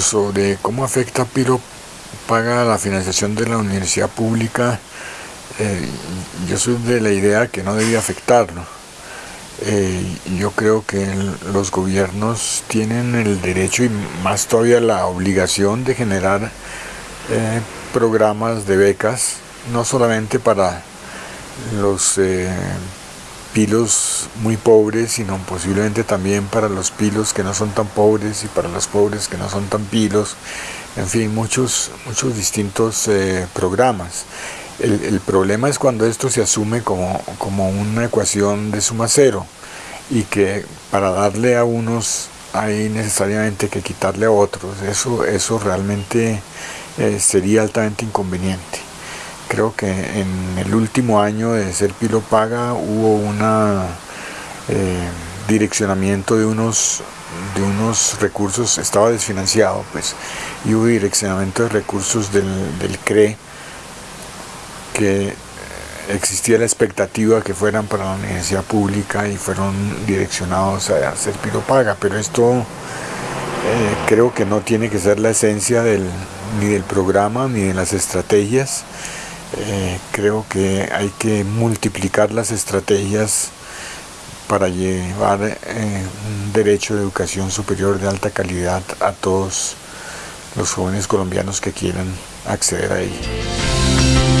sobre cómo afecta Piro paga la financiación de la universidad pública, eh, yo soy de la idea que no debía afectarlo. Eh, yo creo que los gobiernos tienen el derecho y más todavía la obligación de generar eh, programas de becas, no solamente para los pilos muy pobres, sino posiblemente también para los pilos que no son tan pobres y para los pobres que no son tan pilos, en fin, muchos, muchos distintos eh, programas. El, problema es cuando esto se asume como, como una ecuación de suma cero y que para darle a unos hay necesariamente que quitarle a otros. Eso, eso realmente eh, sería altamente inconveniente. Creo que en el último año de Ser Pilo Paga hubo un eh, direccionamiento de unos, de unos recursos, estaba desfinanciado, pues, y hubo direccionamiento de recursos del, del CRE que existía la expectativa que fueran para la universidad pública y fueron direccionados a hacer Paga, pero esto eh, creo que no tiene que ser la esencia del, ni del programa ni de las estrategias. Eh, creo que hay que multiplicar las estrategias para llevar eh, un derecho de educación superior de alta calidad a todos los jóvenes colombianos que quieran acceder a ello.